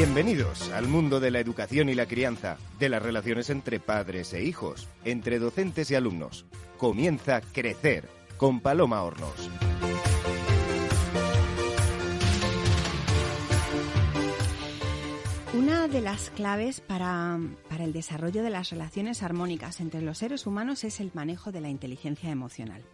Bienvenidos al mundo de la educación y la crianza, de las relaciones entre padres e hijos, entre docentes y alumnos. Comienza Crecer con Paloma Hornos. De las claves para, para, el desarrollo de las relaciones armónicas entre los seres humanos es el manejo de la inteligencia emocional.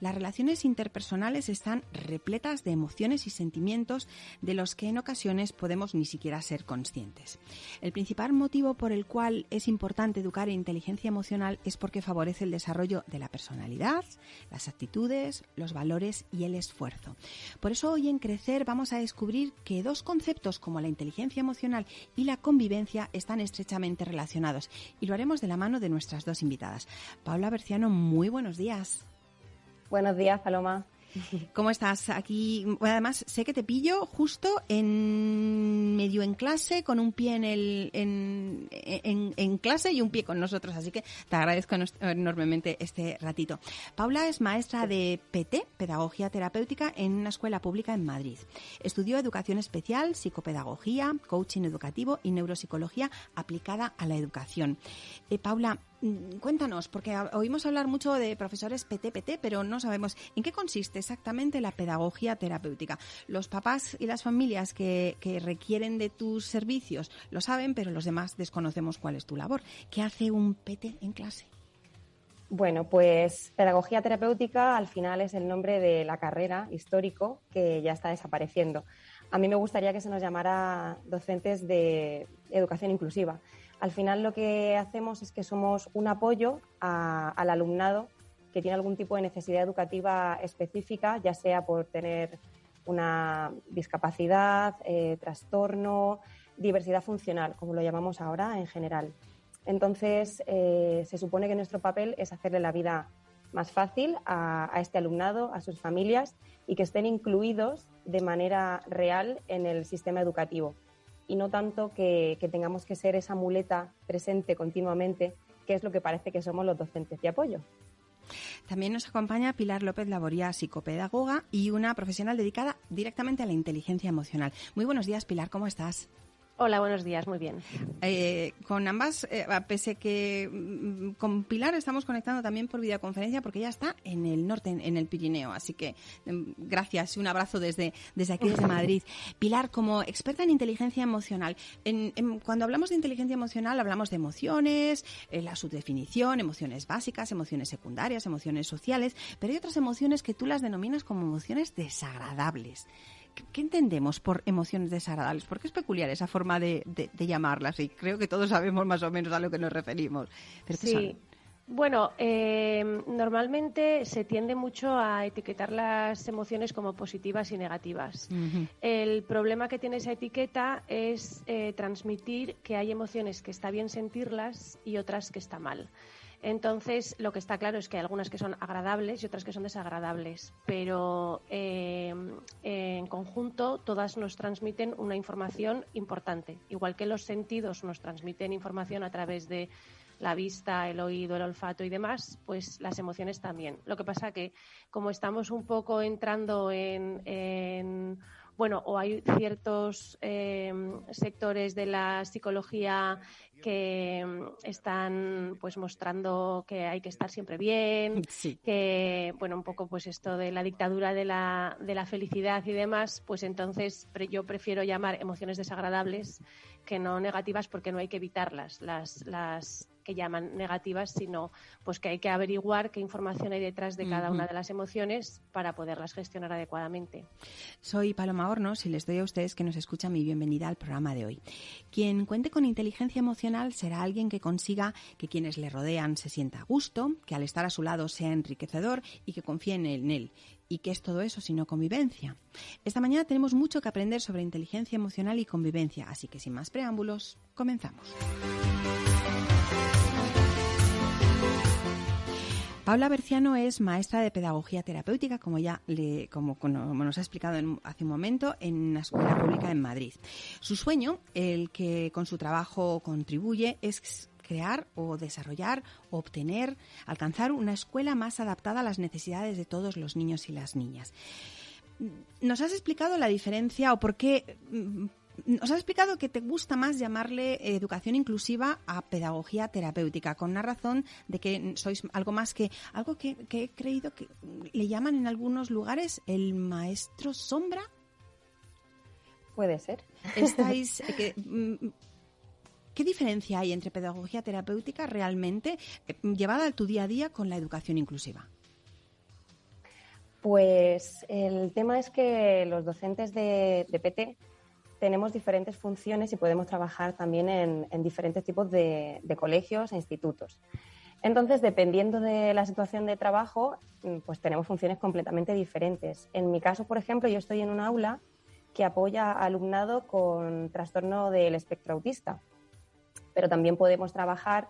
Las relaciones interpersonales están repletas de emociones y sentimientos de los que en ocasiones podemos ni siquiera ser conscientes. El principal motivo por el cual es importante educar en inteligencia emocional es porque favorece el desarrollo de la personalidad, las actitudes, los valores y el esfuerzo. Por eso hoy en Crecer vamos a descubrir que dos conceptos como la inteligencia emocional y la convivencia están estrechamente relacionados y lo haremos de la mano de nuestras dos invitadas. Paula Berciano, muy buenos días. Buenos días, Paloma. ¿Cómo estás? Aquí, además, sé que te pillo justo en medio en clase, con un pie en, el, en, en, clase y un pie con nosotros, así que te agradezco enormemente este ratito. Paula es maestra de PT, Pedagogía Terapéutica, en una escuela pública en Madrid. Estudió educación especial, psicopedagogía, coaching educativo y neuropsicología aplicada a la educación. Eh, Paula, cuéntanos, porque oímos hablar mucho de profesores PTPT, pero no sabemos en qué consiste exactamente la pedagogía terapéutica. Los papás y las familias que, requieren de tus servicios lo saben, pero los demás desconocemos cuál es tu labor. ¿Qué hace un PT en clase? Bueno, pues pedagogía terapéutica al final es el nombre de la carrera histórico que ya está desapareciendo. A mí me gustaría que se nos llamara docentes de educación inclusiva al final lo que hacemos es que somos un apoyo al alumnado que tiene algún tipo de necesidad educativa específica, ya sea por tener una discapacidad, eh, trastorno, diversidad funcional, como lo llamamos ahora en general. Entonces, eh, se supone que nuestro papel es hacerle la vida más fácil a, este alumnado, a sus familias y que estén incluidos de manera real en el sistema educativo y no tanto que, tengamos que ser esa muleta presente continuamente, que es lo que parece que somos los docentes de apoyo. También nos acompaña Pilar López Laboría, psicopedagoga y una profesional dedicada directamente a la inteligencia emocional. Muy buenos días, Pilar, ¿cómo estás? Hola, buenos días, muy bien. Eh, con ambas, eh, pese que mm, con Pilar estamos conectando también por videoconferencia porque ella está en el norte, en, el Pirineo. Así que mm, gracias y un abrazo desde, desde aquí, desde Madrid. Pilar, como experta en inteligencia emocional, cuando hablamos de inteligencia emocional hablamos de emociones, eh, la subdefinición, emociones básicas, emociones secundarias, emociones sociales, pero hay otras emociones que tú las denominas como emociones desagradables. ¿Qué entendemos por emociones desagradables? Porque es peculiar esa forma de, llamarlas y creo que todos sabemos más o menos a lo que nos referimos. sí. Bueno, eh, normalmente se tiende mucho a etiquetar las emociones como positivas y negativas. El problema que tiene esa etiqueta es eh, transmitir que hay emociones que está bien sentirlas y otras que está mal. Entonces, lo que está claro es que hay algunas que son agradables y otras que son desagradables, pero eh, en conjunto todas nos transmiten una información importante. Igual que los sentidos nos transmiten información a través de la vista, el oído, el olfato y demás, pues las emociones también. Lo que pasa que como estamos un poco entrando en, bueno, o hay ciertos eh, sectores de la psicología que mm, están pues mostrando que hay que estar siempre bien, que bueno, un poco pues esto de la dictadura de la, de la felicidad y demás, pues entonces yo prefiero llamar emociones desagradables que no negativas porque no hay que evitarlas. Las, las que llaman negativas, sino pues que hay que averiguar qué información hay detrás de cada una de las emociones para poderlas gestionar adecuadamente. Soy Paloma Hornos y les doy a ustedes que nos escuchan mi bienvenida al programa de hoy. Quien cuente con inteligencia emocional será alguien que consiga que quienes le rodean se sienta a gusto, que al estar a su lado sea enriquecedor y que confíen en él. ¿Y qué es todo eso sino convivencia? Esta mañana tenemos mucho que aprender sobre inteligencia emocional y convivencia, así que sin más preámbulos, comenzamos. Paula Berciano es maestra de pedagogía terapéutica, como ya le, nos ha explicado hace un momento, en una escuela pública en Madrid. Su sueño, el que con su trabajo contribuye, es crear o desarrollar obtener, alcanzar una escuela más adaptada a las necesidades de todos los niños y las niñas. ¿Nos has explicado la diferencia o por qué nos has explicado que te gusta más llamarle educación inclusiva a pedagogía terapéutica, con una razón de que sois algo más que algo que, he creído que le llaman en algunos lugares el maestro sombra. Puede ser. Estáis. Eh, mm, ¿Qué diferencia hay entre pedagogía terapéutica realmente eh, llevada a tu día a día con la educación inclusiva? Pues el tema es que los docentes de, PT tenemos diferentes funciones y podemos trabajar también en, diferentes tipos de, colegios e institutos. Entonces, dependiendo de la situación de trabajo, mm, pues tenemos funciones completamente diferentes. En mi caso, por ejemplo, yo estoy en un aula que apoya a alumnado con trastorno del espectro autista, pero también podemos trabajar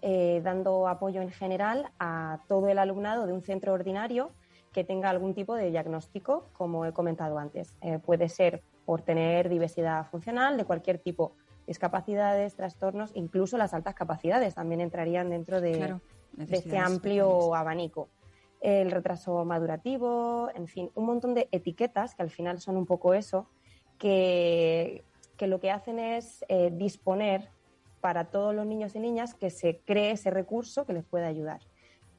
eh, dando apoyo en general a todo el alumnado de un centro ordinario que tenga algún tipo de diagnóstico, como he comentado antes. Eh, puede ser por tener diversidad funcional de cualquier tipo, discapacidades, trastornos, incluso las altas capacidades también entrarían dentro de, este amplio abanico. El retraso madurativo, en fin, un montón de etiquetas que al final son un poco eso, que, lo que hacen es eh, disponer para todos los niños y niñas que se cree ese recurso que les pueda ayudar.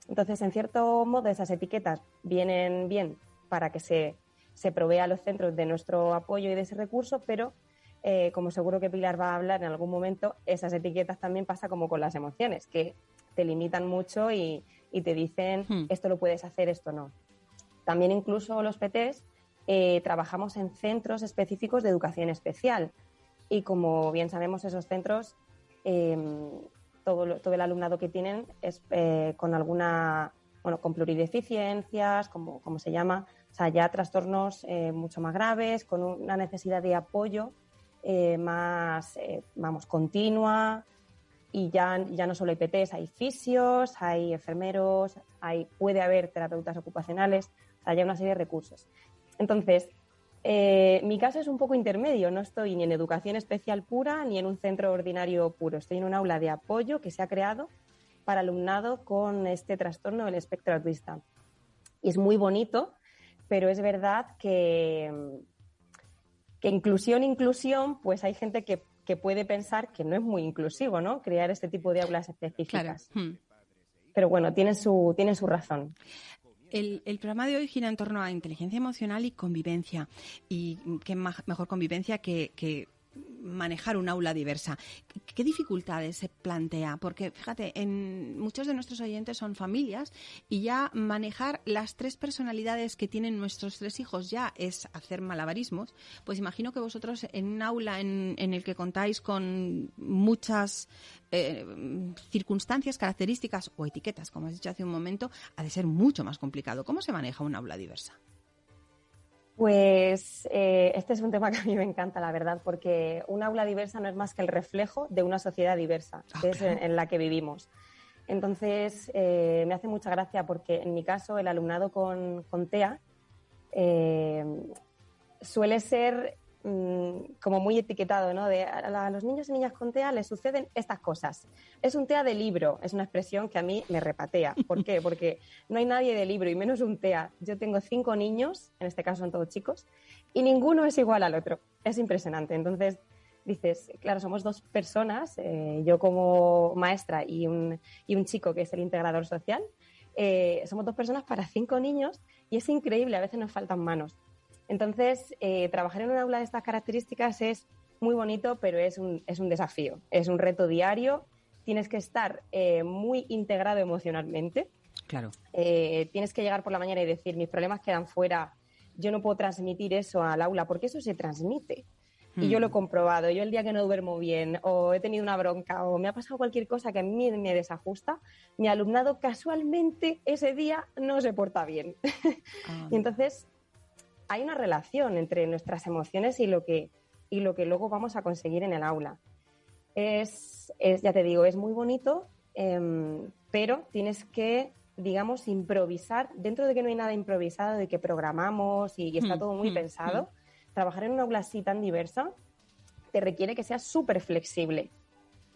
Entonces, en cierto modo, esas etiquetas vienen bien para que se, se provea a los centros de nuestro apoyo y de ese recurso, pero eh, como seguro que Pilar va a hablar en algún momento, esas etiquetas también pasa como con las emociones, que te limitan mucho y, te dicen hmm. esto lo puedes hacer, esto no. También incluso los PTs eh, trabajamos en centros específicos de educación especial y como bien sabemos esos centros em, todo, todo el alumnado que tienen es eh, con alguna, bueno, con plurideficiencias, como, como se llama, o sea, ya trastornos eh, mucho más graves, con una necesidad de apoyo eh, más, vamos, continua. Y ya, ya no solo hay PTs, hay fisios, hay enfermeros, hay, puede haber terapeutas ocupacionales, o sea, hay una serie de recursos. Entonces, eh, mi caso es un poco intermedio, no estoy ni en educación especial pura ni en un centro ordinario puro, estoy en un aula de apoyo que se ha creado para alumnado con este trastorno del espectro autista. Y es muy bonito, pero es verdad que, que inclusión, inclusión, pues hay gente que, puede pensar que no es muy inclusivo, ¿no? Crear este tipo de aulas específicas. Hmm. Pero bueno, tiene su, tiene su razón. El, programa de hoy gira en torno a inteligencia emocional y convivencia. Y qué mejor convivencia que, que manejar un aula diversa. ¿Qué dificultades se plantea? Porque fíjate, en muchos de nuestros oyentes son familias y ya manejar las tres personalidades que tienen nuestros tres hijos ya es hacer malabarismos. Pues imagino que vosotros en un aula en, el que contáis con muchas eh, circunstancias, características o etiquetas, como has dicho hace un momento, ha de ser mucho más complicado. ¿Cómo se maneja un aula diversa? Pues eh, este es un tema que a mí me encanta, la verdad, porque un aula diversa no es más que el reflejo de una sociedad diversa, ah, es en, la que vivimos. Entonces, eh, me hace mucha gracia porque en mi caso el alumnado con, TEA eh, suele ser Mm, como muy etiquetado, ¿no? De a, los niños y niñas con TEA les suceden estas cosas. Es un TEA de libro, es una expresión que a mí me repatea. ¿Por qué? Porque no hay nadie de libro y menos un TEA. Yo tengo cinco niños, en este caso son todos chicos, y ninguno es igual al otro. Es impresionante. Entonces dices, claro, somos dos personas, eh, yo como maestra y un, y un chico que es el integrador social. Eh, somos dos personas para cinco niños y es increíble, a veces nos faltan manos. Entonces, eh, trabajar en un aula de estas características es muy bonito, pero es un, es un desafío, es un reto diario. Tienes que estar eh, muy integrado emocionalmente. Claro. Eh, tienes que llegar por la mañana y decir, mis problemas quedan fuera, yo no puedo transmitir eso al aula, porque eso se transmite. Y yo lo he hmm. comprobado. Yo el día que no duermo bien, o he tenido una bronca, o me ha pasado cualquier cosa que a mí me desajusta, mi alumnado casualmente ese día no se porta bien. Ah. y entonces hay una relación entre nuestras emociones y lo que, y lo que luego vamos a conseguir en el aula. Es, ya te digo, es muy bonito, em, pero tienes que, digamos, improvisar, dentro de que no hay nada improvisado, de que programamos y, está hmm, todo muy hmm, pensado, hmm. trabajar en una aula así tan diversa te requiere que seas súper flexible,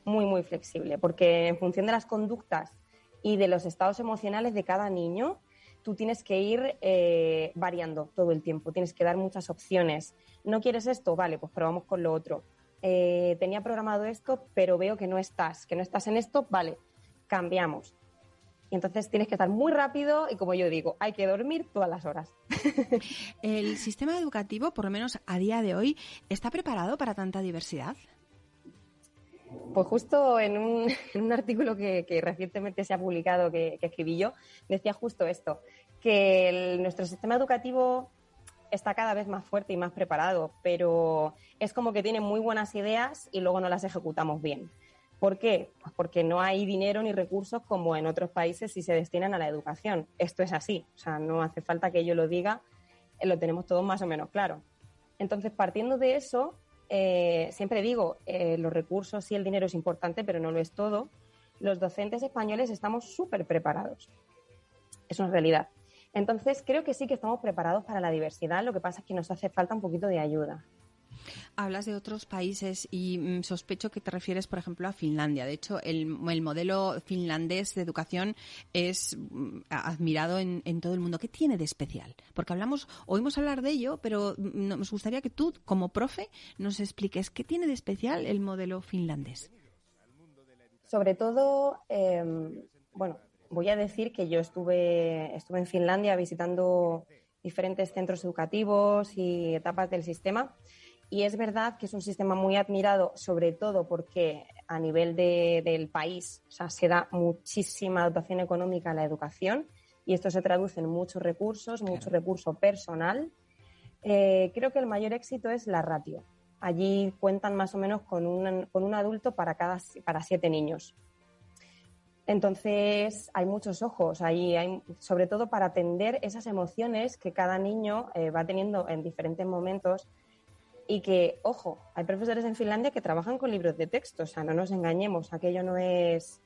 muy, muy flexible, porque en función de las conductas y de los estados emocionales de cada niño, tú tienes que ir eh, variando todo el tiempo, tienes que dar muchas opciones. ¿No quieres esto? Vale, pues probamos con lo otro. Eh, tenía programado esto, pero veo que no estás, que no estás en esto, vale, cambiamos. Y entonces tienes que estar muy rápido y como yo digo, hay que dormir todas las horas. ¿El sistema educativo, por lo menos a día de hoy, está preparado para tanta diversidad? Pues justo en un, artículo que, recientemente se ha publicado, que, escribí yo, decía justo esto, que nuestro sistema educativo está cada vez más fuerte y más preparado, pero es como que tiene muy buenas ideas y luego no las ejecutamos bien. ¿Por qué? Pues porque no hay dinero ni recursos como en otros países si se destinan a la educación. Esto es así, o sea, no hace falta que yo lo diga, lo tenemos todos más o menos claro. Entonces, partiendo de eso, eh, siempre digo, eh, los recursos y el dinero es importante, pero no lo es todo. Los docentes españoles estamos súper preparados. Es una realidad. Entonces, creo que sí que estamos preparados para la diversidad. Lo que pasa es que nos hace falta un poquito de ayuda. Hablas de otros países y mm, sospecho que te refieres, por ejemplo, a Finlandia. De hecho, el, modelo finlandés de educación es mm, admirado en, todo el mundo. ¿Qué tiene de especial? Porque hablamos, oímos hablar de ello, pero mm, nos gustaría que tú, como profe, nos expliques qué tiene de especial el modelo finlandés. Sobre todo, em, bueno, voy a decir que yo estuve, estuve en Finlandia visitando diferentes centros educativos y etapas del sistema y es verdad que es un sistema muy admirado, sobre todo porque a nivel del país se da muchísima dotación económica a la educación y esto se traduce en muchos recursos, mucho recurso personal. Eh, creo que el mayor éxito es la ratio. Allí cuentan más o menos con un, con un adulto para, cada, para siete niños. Entonces hay muchos ojos ahí, hay, sobre todo para atender esas emociones que cada niño eh, va teniendo en diferentes momentos y que, ojo, hay profesores en Finlandia que trabajan con libros de texto, o sea, no nos engañemos, aquello no es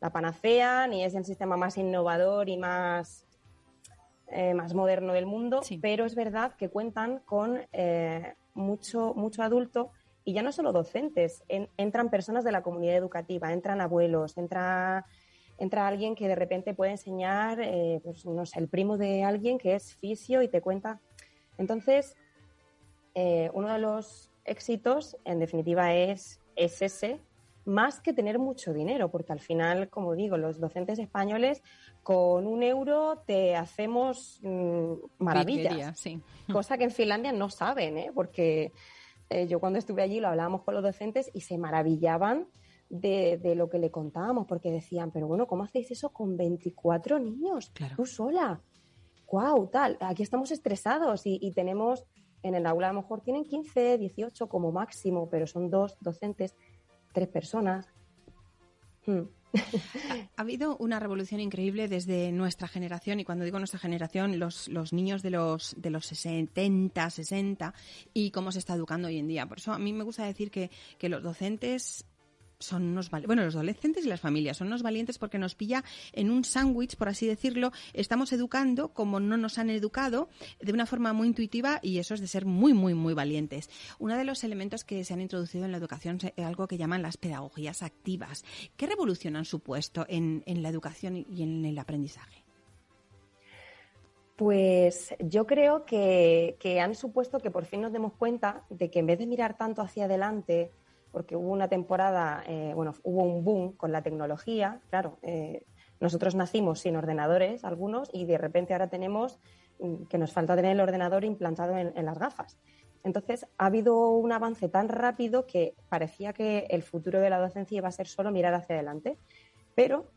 la panacea ni es el sistema más innovador y más, eh, más moderno del mundo, pero es verdad que cuentan con eh, mucho, mucho adulto y ya no solo docentes, entran personas de la comunidad educativa, entran abuelos, entra, entra alguien que de repente puede enseñar, eh, pues no sé, el primo de alguien que es fisio y te cuenta. Entonces, eh, uno de los éxitos, en definitiva, es, ese, más que tener mucho dinero, porque al final, como digo, los docentes españoles con un euro te hacemos mm, maravillas, cosa que en Finlandia no saben, ¿eh? porque eh, yo cuando estuve allí lo hablábamos con los docentes y se maravillaban de, lo que le contábamos, porque decían, pero bueno, ¿cómo hacéis eso con 24 niños? Tú sola. ¡Guau! Tal, aquí estamos estresados y tenemos en el aula a lo mejor tienen 15, 18 como máximo, pero son dos docentes, tres personas. Hmm. Ha, habido una revolución increíble desde nuestra generación, y cuando digo nuestra generación, los, los niños de los, de los 70, 60, y cómo se está educando hoy en día. Por eso a mí me gusta decir que, que los docentes son unos bueno los adolescentes y las familias son unos valientes porque nos pilla en un sándwich por así decirlo. Estamos educando como no nos han educado de una forma muy intuitiva y eso es de ser muy muy muy valientes. Uno de los elementos que se han introducido en la educación es algo que llaman las pedagogías activas. Qué revolución han supuesto en, la educación y en el aprendizaje pues yo creo que, que han supuesto que por fin nos demos cuenta de que en vez de mirar tanto hacia adelante porque hubo una temporada, eh, bueno, hubo un boom con la tecnología, claro, eh, nosotros nacimos sin ordenadores, algunos, y de repente ahora tenemos mm, que nos falta tener el ordenador implantado en, las gafas. Entonces, ha habido un avance tan rápido que parecía que el futuro de la docencia iba a ser solo mirar hacia adelante, pero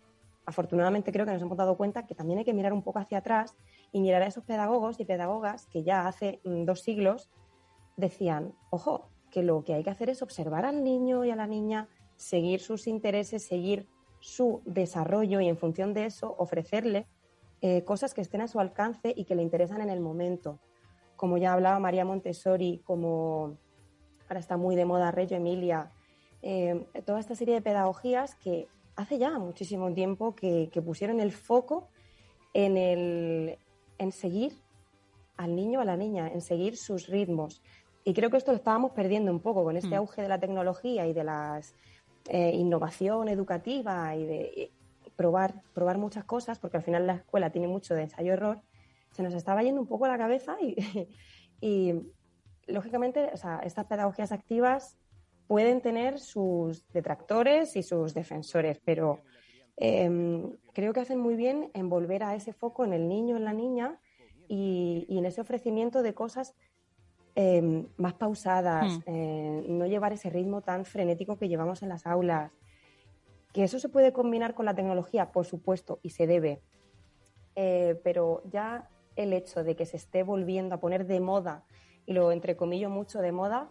afortunadamente creo que nos hemos dado cuenta que también hay que mirar un poco hacia atrás y mirar a esos pedagogos y pedagogas que ya hace mm, dos siglos decían, ojo, que lo que hay que hacer es observar al niño y a la niña, seguir sus intereses, seguir su desarrollo y en función de eso ofrecerle eh, cosas que estén a su alcance y que le interesan en el momento. Como ya hablaba María Montessori, como ahora está muy de moda Reggio Emilia, eh, toda esta serie de pedagogías que hace ya muchísimo tiempo que, pusieron el foco en, el, en seguir al niño o a la niña, en seguir sus ritmos, y creo que esto lo estábamos perdiendo un poco con este mm. auge de la tecnología y de la eh, innovación educativa y de probar, probar muchas cosas, porque al final la escuela tiene mucho de ensayo-error. se nos estaba yendo un poco la cabeza y, y lógicamente, o sea, estas pedagogías activas pueden tener sus detractores y sus defensores, pero em, creo que hacen muy bien en volver a ese foco en el niño, en la niña y, en ese ofrecimiento de cosas em, más pausadas, hmm. eh, no llevar ese ritmo tan frenético que llevamos en las aulas. Que eso se puede combinar con la tecnología, por supuesto, y se debe. Eh, pero ya el hecho de que se esté volviendo a poner de moda, y lo entrecomillo mucho de moda,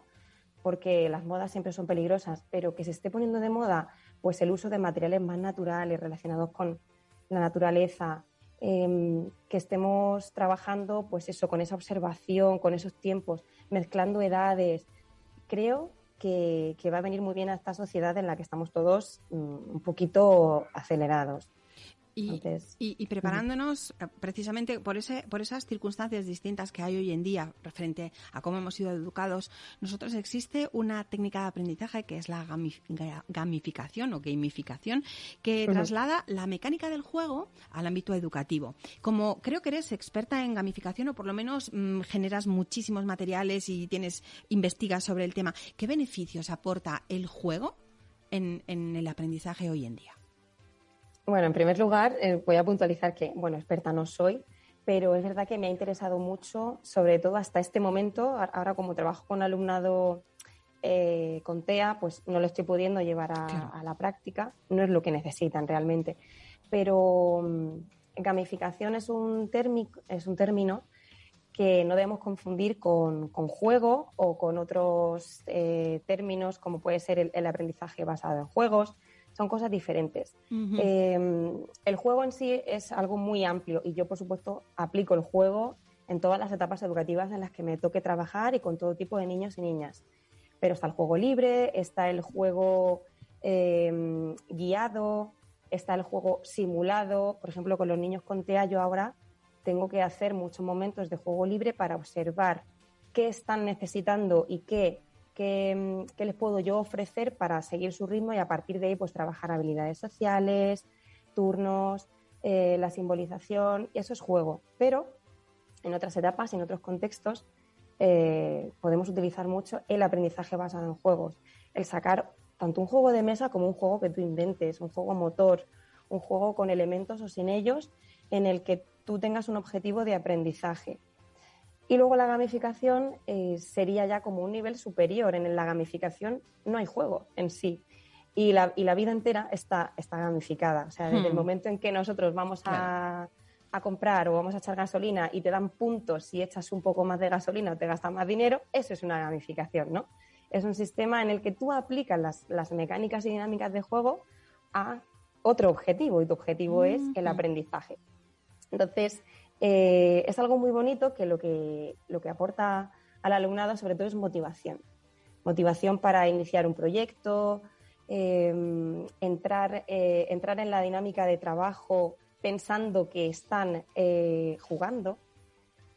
porque las modas siempre son peligrosas, pero que se esté poniendo de moda pues el uso de materiales más naturales relacionados con la naturaleza, em, que estemos trabajando pues eso, con esa observación, con esos tiempos, mezclando edades. Creo que, que va a venir muy bien a esta sociedad en la que estamos todos mm, un poquito acelerados. Y, preparándonos eh, precisamente por, ese, por esas circunstancias distintas que hay hoy en día frente a cómo hemos sido educados, nosotros existe una técnica de aprendizaje que es la gamificación o gamificación, que traslada la mecánica del juego al ámbito educativo. Como creo que eres experta en gamificación o por lo menos mm, generas muchísimos materiales y tienes investigas sobre el tema, ¿qué beneficios aporta el juego en el aprendizaje hoy en día? Bueno, en primer lugar, eh, voy a puntualizar que, bueno, experta no soy, pero es verdad que me ha interesado mucho, sobre todo hasta este momento. Ahora, como trabajo con alumnado eh, con TEA, pues no lo estoy pudiendo llevar a, la práctica. No es lo que necesitan realmente. Pero mm, gamificación es un, es un término que no debemos confundir con, juego o con otros eh, términos como puede ser el aprendizaje basado en juegos son cosas diferentes. Em, el juego en sí es algo muy amplio y yo, por supuesto, aplico el juego en todas las etapas educativas en las que me toque trabajar y con todo tipo de niños y niñas. Pero está el juego libre, está el juego em, guiado, está el juego simulado. Por ejemplo, con los niños con TEA yo ahora tengo que hacer muchos momentos de juego libre para observar qué están necesitando y qué qué, les puedo yo ofrecer para seguir su ritmo y a partir de ahí pues trabajar habilidades sociales, turnos, eh, la simbolización, eso es juego. Pero en otras etapas, en otros contextos, eh, podemos utilizar mucho el aprendizaje basado en juegos, el sacar tanto un juego de mesa como un juego que tú inventes, un juego motor, un juego con elementos o sin ellos, en el que tú tengas un objetivo de aprendizaje. Y luego la gamificación eh, sería ya como un nivel superior. En la gamificación no hay juego en sí. Y la, y la vida entera está, está gamificada. O sea, desde el hmm. momento en que nosotros vamos a, a, comprar o vamos a echar gasolina y te dan puntos si echas un poco más de gasolina o te gastas más dinero, eso es una gamificación, ¿no? Es un sistema en el que tú aplicas las, las mecánicas y dinámicas de juego a otro objetivo y tu objetivo es el aprendizaje. Entonces, eh, es algo muy bonito que lo, que lo que aporta al alumnado sobre todo es motivación. Motivación para iniciar un proyecto, em, entrar, eh, entrar en la dinámica de trabajo pensando que están eh, jugando.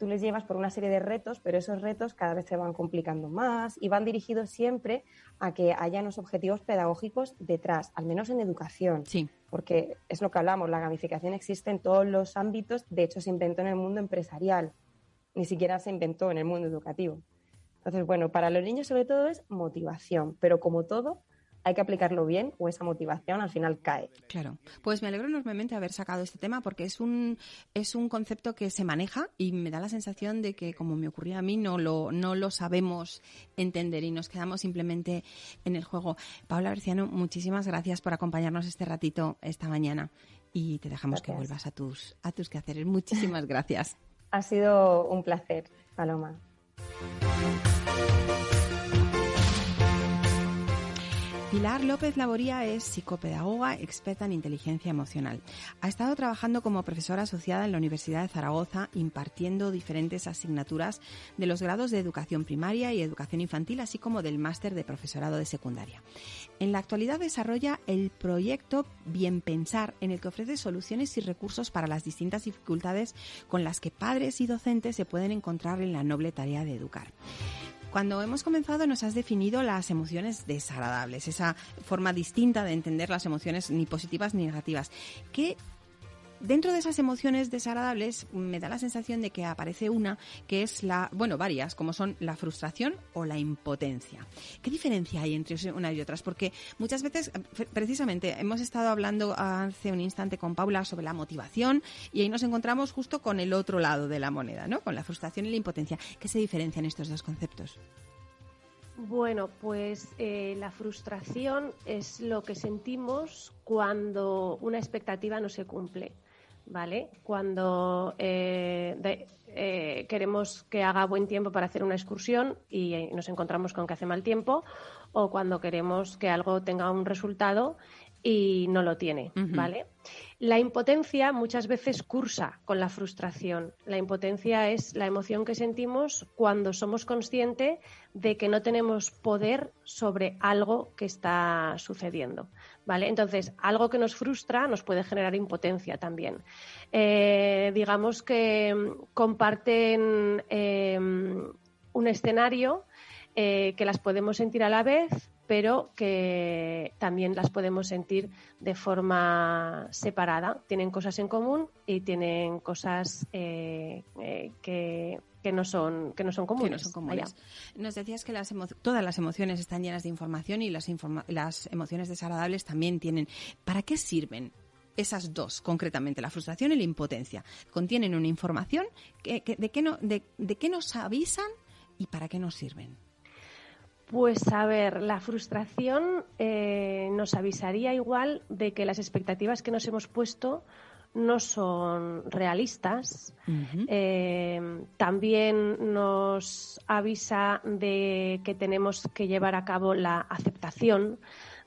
Tú les llevas por una serie de retos, pero esos retos cada vez se van complicando más y van dirigidos siempre a que haya unos objetivos pedagógicos detrás, al menos en educación. Sí porque es lo que hablamos, la gamificación existe en todos los ámbitos, de hecho se inventó en el mundo empresarial, ni siquiera se inventó en el mundo educativo. Entonces, bueno, para los niños sobre todo es motivación, pero como todo, hay que aplicarlo bien o esa motivación al final cae. Claro. Pues me alegro enormemente de haber sacado este tema porque es un, es un concepto que se maneja y me da la sensación de que, como me ocurría a mí, no lo, no lo sabemos entender y nos quedamos simplemente en el juego. Paula Berciano, muchísimas gracias por acompañarnos este ratito esta mañana y te dejamos que vuelvas a tus, a tus quehaceres. Muchísimas gracias. Ha sido un placer, Paloma. Pilar López Laboría es psicopedagoga experta en inteligencia emocional. Ha estado trabajando como profesora asociada en la Universidad de Zaragoza, impartiendo diferentes asignaturas de los grados de educación primaria y educación infantil, así como del máster de profesorado de secundaria. En la actualidad desarrolla el proyecto Bien Pensar, en el que ofrece soluciones y recursos para las distintas dificultades con las que padres y docentes se pueden encontrar en la noble tarea de educar. Cuando hemos comenzado nos has definido las emociones desagradables, esa forma distinta de entender las emociones ni positivas ni negativas. ¿Qué dentro de esas emociones desagradables me da la sensación de que aparece una que es la, bueno, varias, como son la frustración o la impotencia. ¿Qué diferencia hay entre una y otras? Porque muchas veces, precisamente, hemos estado hablando hace un instante con Paula sobre la motivación y ahí nos encontramos justo con el otro lado de la moneda, ¿no? Con la frustración y la impotencia. ¿Qué se diferencian estos dos conceptos? Bueno, pues eh, la frustración es lo que sentimos cuando una expectativa no se cumple. ¿Vale? Cuando eh, eh, queremos que haga buen tiempo para hacer una excursión y nos encontramos con que hace mal tiempo, o cuando queremos que algo tenga un resultado y no lo tiene, ¿vale? La impotencia muchas veces cursa con la frustración. La impotencia es la emoción que sentimos cuando somos conscientes de que no tenemos poder sobre algo que está sucediendo. ¿Vale? Entonces, algo que nos frustra nos puede generar impotencia también. Eh, digamos que comparten eh, un escenario eh, que las podemos sentir a la vez, pero que también las podemos sentir de forma separada. Tienen cosas en común y tienen cosas eh, eh, que, no son que no son comunes. Nos decías que todas las emociones están llenas de información y las, las emociones desagradables también tienen. ¿Para qué sirven esas dos, concretamente, la frustración y la impotencia. Contienen una información que, de, qué no, de, de, qué nos avisan y para qué nos sirven. Pues a ver, la frustración eh, nos avisaría igual de que las expectativas que nos hemos puesto no son realistas. Eh, también nos avisa de que tenemos que llevar a cabo la aceptación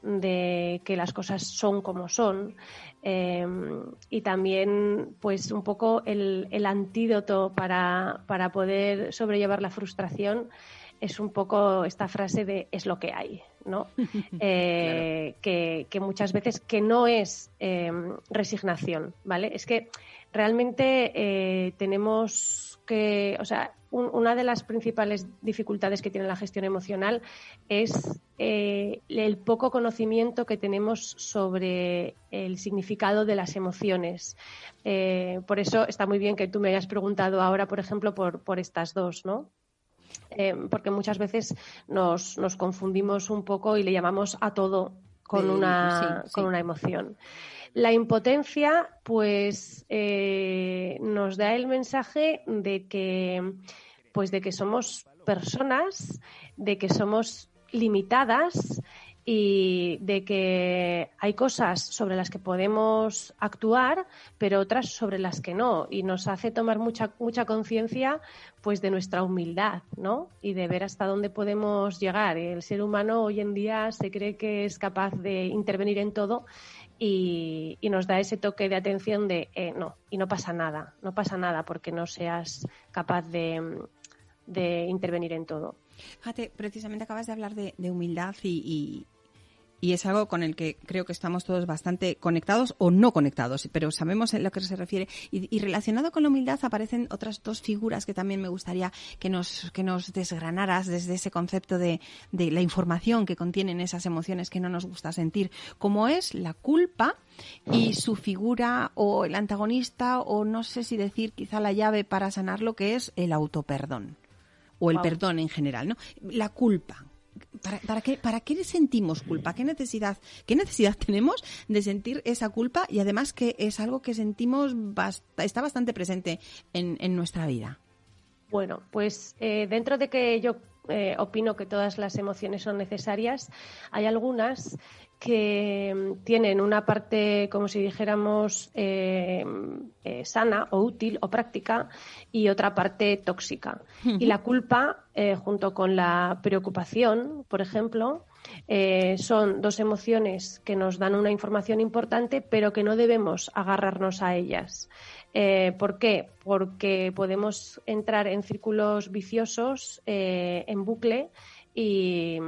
de que las cosas son como son eh, y también pues un poco el, el antídoto para, para poder sobrellevar la frustración es un poco esta frase de es lo que hay, ¿no? Eh, que, muchas veces que no es em, resignación, ¿vale? Es que realmente eh, tenemos que, o sea, una de las principales dificultades que tiene la gestión emocional es eh, el poco conocimiento que tenemos sobre el significado de las emociones. por eso está muy bien que tú me hayas preguntado ahora, por ejemplo, por, por estas dos, ¿no? Eh, porque muchas veces nos, nos, confundimos un poco y le llamamos a todo con, una, con una emoción. La impotencia, pues, eh, nos da el mensaje de que, pues, de que somos personas, de que somos limitadas y de que hay cosas sobre las que podemos actuar, pero otras sobre las que no. Y nos hace tomar mucha, mucha conciencia pues de nuestra humildad, ¿no? Y de ver hasta dónde podemos llegar. El ser humano hoy en día se cree que es capaz de intervenir en todo y, nos da ese toque de atención de eh, no, y no pasa nada, no pasa nada porque no seas capaz de, de intervenir en todo. Fíjate, precisamente acabas de hablar de, humildad y, y es algo con el que creo que estamos todos bastante conectados o no conectados, pero sabemos a lo que se refiere. Y, relacionado con la humildad aparecen otras dos figuras que también me gustaría que nos, que nos desgranaras desde ese concepto de, de la información que contienen esas emociones que no nos gusta sentir, como es la culpa y su figura o el antagonista o no sé si decir quizá la llave para sanar lo que es el autoperdón o el perdón en general, ¿no? La culpa. ¿Para, qué, ¿Para qué sentimos culpa? ¿Qué necesidad, ¿Qué necesidad tenemos de sentir esa culpa? Y además que es algo que sentimos, está bastante presente en, en nuestra vida. Bueno, pues eh, dentro de que yo eh, opino que todas las emociones son necesarias, hay algunas que mm, tienen una parte, como si dijéramos, eh, eh, sana o útil o práctica y otra parte tóxica. Y la culpa, eh, junto con la preocupación, por ejemplo, son dos emociones que nos dan una información importante, pero que no debemos agarrarnos a ellas. ¿Por qué? Porque podemos entrar en círculos viciosos, en bucle, y,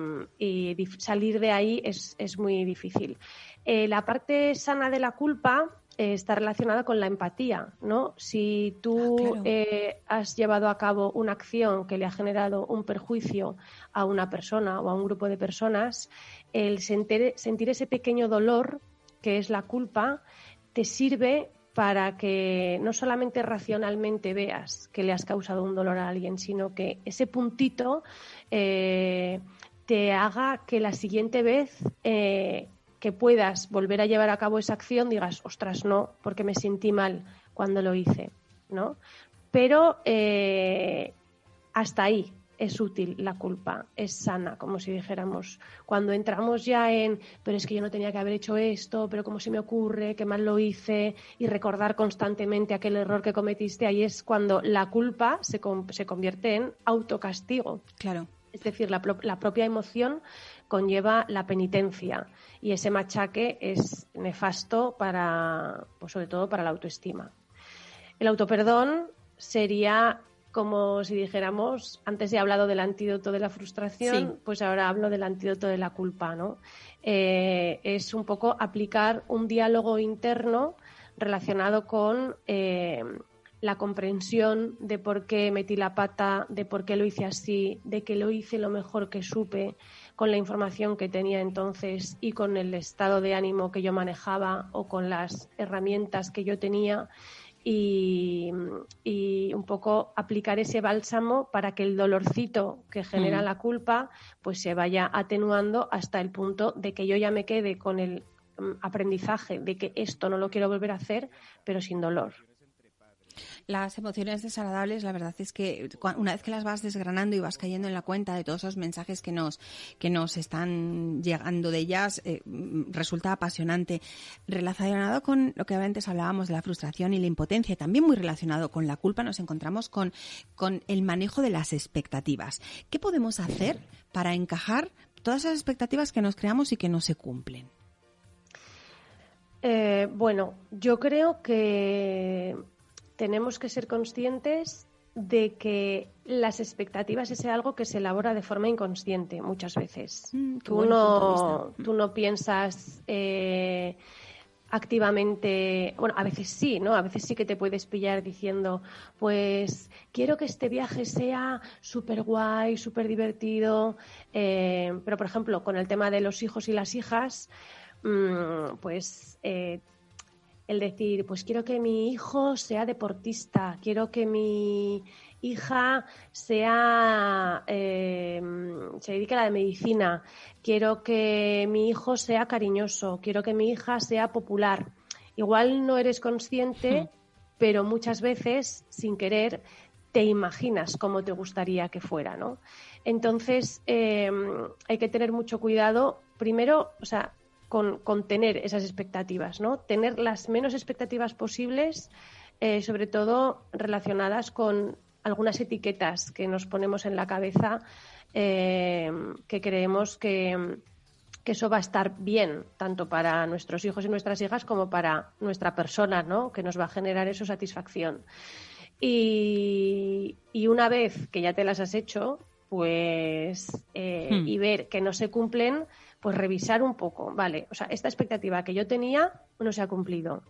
salir de ahí es, muy difícil. Eh, la parte sana de la culpa eh, está relacionada con la empatía, ¿no? Si tú ah, eh, has llevado a cabo una acción que le ha generado un perjuicio a una persona o a un grupo de personas, el sentir, sentir ese pequeño dolor que es la culpa te sirve para que no solamente racionalmente veas que le has causado un dolor a alguien, sino que ese puntito eh, te haga que la siguiente vez eh, que puedas volver a llevar a cabo esa acción digas, ostras, no, porque me sentí mal cuando lo hice, ¿no? Pero eh, hasta ahí, es útil la culpa, es sana, como si dijéramos. Cuando entramos ya en, pero es que yo no tenía que haber hecho esto, pero cómo se me ocurre, qué mal lo hice, y recordar constantemente aquel error que cometiste, ahí es cuando la culpa se, se convierte en autocastigo. Claro. Es decir, la, la propia emoción conlleva la penitencia y ese machaque es nefasto para, pues sobre todo para la autoestima. El autoperdón sería como si dijéramos, antes he hablado del antídoto de la frustración, pues ahora hablo del antídoto de la culpa, ¿no? Eh, es un poco aplicar un diálogo interno relacionado con eh, la comprensión de por qué metí la pata, de por qué lo hice así, de que lo hice lo mejor que supe, con la información que tenía entonces y con el estado de ánimo que yo manejaba o con las herramientas que yo tenía y, un poco aplicar ese bálsamo para que el dolorcito que genera mm. la culpa pues se vaya atenuando hasta el punto de que yo ya me quede con el mm, aprendizaje de que esto no lo quiero volver a hacer, pero sin dolor. Las emociones desagradables, la verdad es que una vez que las vas desgranando y vas cayendo en la cuenta de todos esos mensajes que nos, que nos están llegando de ellas, eh, resulta apasionante. Relacionado con lo que antes hablábamos de la frustración y la impotencia, también muy relacionado con la culpa, nos encontramos con, con el manejo de las expectativas. ¿Qué podemos hacer para encajar todas esas expectativas que nos creamos y que no se cumplen? Eh, bueno, yo creo que tenemos que ser conscientes de que las expectativas es algo que se elabora de forma inconsciente muchas veces. Mm, tú, no, tú no piensas eh, activamente, bueno, a veces sí, ¿no? A veces sí que te puedes pillar diciendo, pues quiero que este viaje sea súper guay, súper divertido, eh, pero por ejemplo, con el tema de los hijos y las hijas, mm, pues... Eh, el decir, pues quiero que mi hijo sea deportista, quiero que mi hija sea eh, se dedique a la medicina, quiero que mi hijo sea cariñoso, quiero que mi hija sea popular. Igual no eres consciente, hmm. pero muchas veces, sin querer, te imaginas cómo te gustaría que fuera, ¿no? Entonces, eh, hay que tener mucho cuidado. Primero, o sea, con, tener esas expectativas, ¿no? Tener las menos expectativas posibles, eh, sobre todo relacionadas con algunas etiquetas que nos ponemos en la cabeza eh, que creemos que, eso va a estar bien, tanto para nuestros hijos y nuestras hijas como para nuestra persona, ¿no? Que nos va a generar eso satisfacción. Y, una vez que ya te las has hecho, pues, eh, hmm. y ver que no se cumplen, pues revisar un poco, vale, o sea, esta expectativa que yo tenía no se ha cumplido.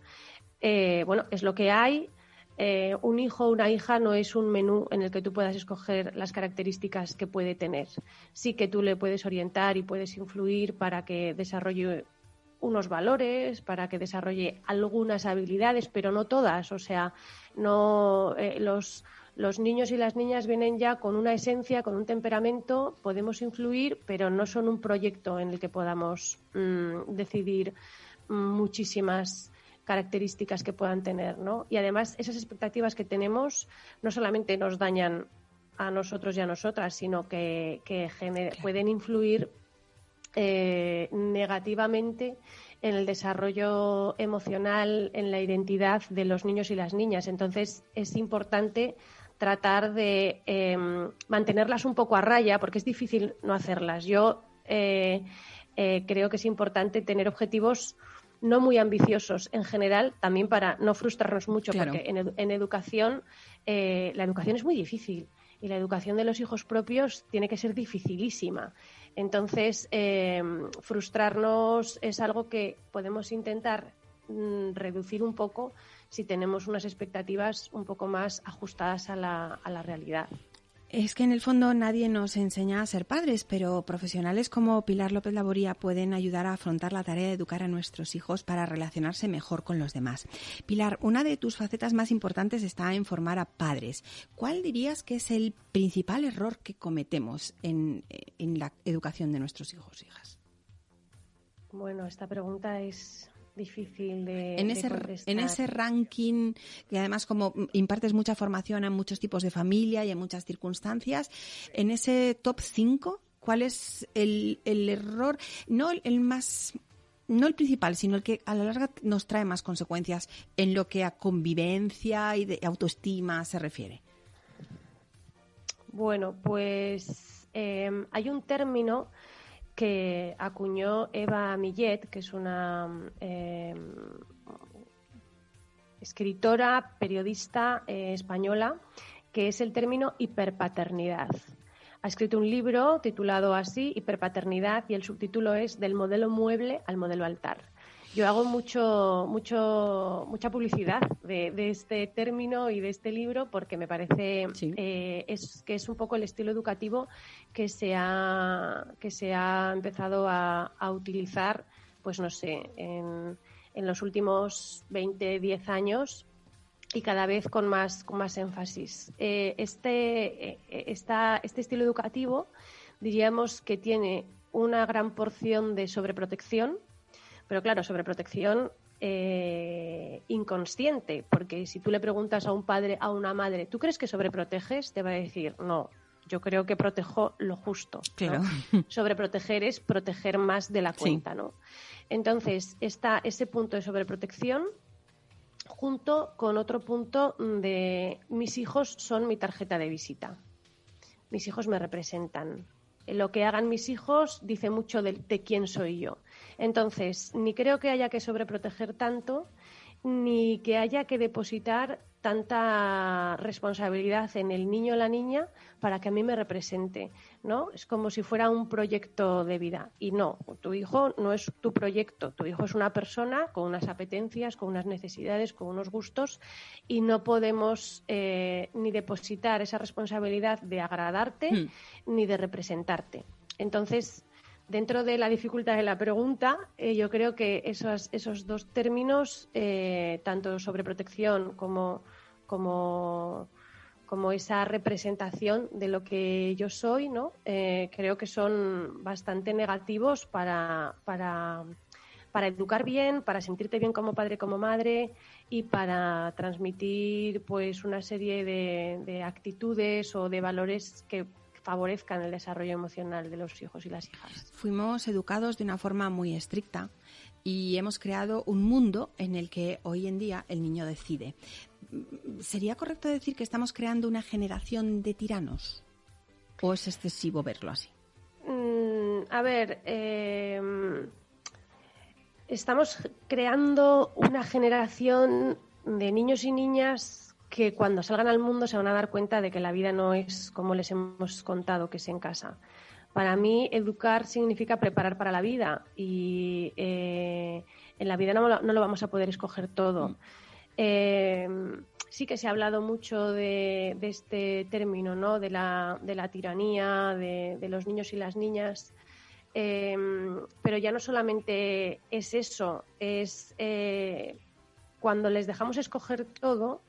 Eh, bueno, es lo que hay. Eh, un hijo o una hija no es un menú en el que tú puedas escoger las características que puede tener. Sí que tú le puedes orientar y puedes influir para que desarrolle unos valores, para que desarrolle algunas habilidades, pero no todas. O sea, no eh, los los niños y las niñas vienen ya con una esencia, con un temperamento, podemos influir, pero no son un proyecto en el que podamos mm, decidir muchísimas características que puedan tener, ¿no? Y además esas expectativas que tenemos no solamente nos dañan a nosotros y a nosotras, sino que, pueden influir eh, negativamente en el desarrollo emocional, en la identidad de los niños y las niñas. Entonces es importante tratar de em, mantenerlas un poco a raya, porque es difícil no hacerlas. Yo eh, eh, creo que es importante tener objetivos no muy ambiciosos en general, también para no frustrarnos mucho, porque en, educación eh, la educación es muy difícil y la educación de los hijos propios tiene que ser dificilísima. Entonces, em, frustrarnos es algo que podemos intentar mm, reducir un poco si tenemos unas expectativas un poco más ajustadas a la, a la realidad. Es que en el fondo nadie nos enseña a ser padres, pero profesionales como Pilar López Laboría pueden ayudar a afrontar la tarea de educar a nuestros hijos para relacionarse mejor con los demás. Pilar, una de tus facetas más importantes está en formar a padres. ¿Cuál dirías que es el principal error que cometemos en, en la educación de nuestros hijos e hijas? Bueno, esta pregunta es difícil de, en ese, En ese ranking, que además como impartes mucha formación en muchos tipos de familia y en muchas circunstancias, en ese top 5, ¿cuál es el, el error? No el más no el principal, sino el que a la larga nos trae más consecuencias en lo que a convivencia y de autoestima se refiere. Bueno, pues eh, hay un término que acuñó Eva Millet, que es una em, escritora, periodista eh, española, que es el término hiperpaternidad. Ha escrito un libro titulado así, Hiperpaternidad, y el subtítulo es Del modelo mueble al modelo altar. Yo hago mucho, mucho, mucha publicidad de, este término y de este libro porque me parece eh, es, que es un poco el estilo educativo que se ha, que se ha empezado a, utilizar, pues no sé, en, en los últimos 20, 10 años y cada vez con más, con más énfasis. Eh, este, eh, este estilo educativo diríamos que tiene una gran porción de sobreprotección, pero claro, sobreprotección eh, inconsciente, porque si tú le preguntas a un padre, a una madre, ¿tú crees que sobreproteges? Te va a decir, no, yo creo que protejo lo justo. Claro. Sobreproteger es proteger más de la cuenta, ¿no? Entonces, está ese punto de sobreprotección junto con otro punto de mis hijos son mi tarjeta de visita. Mis hijos me representan. Lo que hagan mis hijos dice mucho de quién soy yo. Entonces, ni creo que haya que sobreproteger tanto, ni que haya que depositar tanta responsabilidad en el niño o la niña para que a mí me represente, ¿no? Es como si fuera un proyecto de vida y no, tu hijo no es tu proyecto, tu hijo es una persona con unas apetencias, con unas necesidades, con unos gustos y no podemos eh, ni depositar esa responsabilidad de agradarte hmm. ni de representarte. Entonces, dentro de la dificultad de la pregunta, eh, yo creo que esos, esos dos términos, eh, tanto sobre protección como, como, como, esa representación de lo que yo soy, ¿no? Eh, creo que son bastante negativos para, para, para educar bien, para sentirte bien como padre, como madre y para transmitir pues una serie de actitudes o de valores que favorezcan el desarrollo emocional de los hijos y las hijas. Fuimos educados de una forma muy estricta y hemos creado un mundo en el que hoy en día el niño decide. ¿Sería correcto decir que estamos creando una generación de tiranos? ¿O es excesivo verlo así? Mm, a ver, eh, estamos creando una generación de niños y niñas que cuando salgan al mundo se van a dar cuenta de que la vida no es como les hemos contado que es en casa. Para mí, educar significa preparar para la vida y eh, en la vida no, lo vamos a poder escoger todo. Mm. Eh, sí que se ha hablado mucho de, este término, ¿no? de, la, de la tiranía, de, los niños y las niñas. Eh, pero ya no solamente es eso, es cuando les dejamos escoger todo,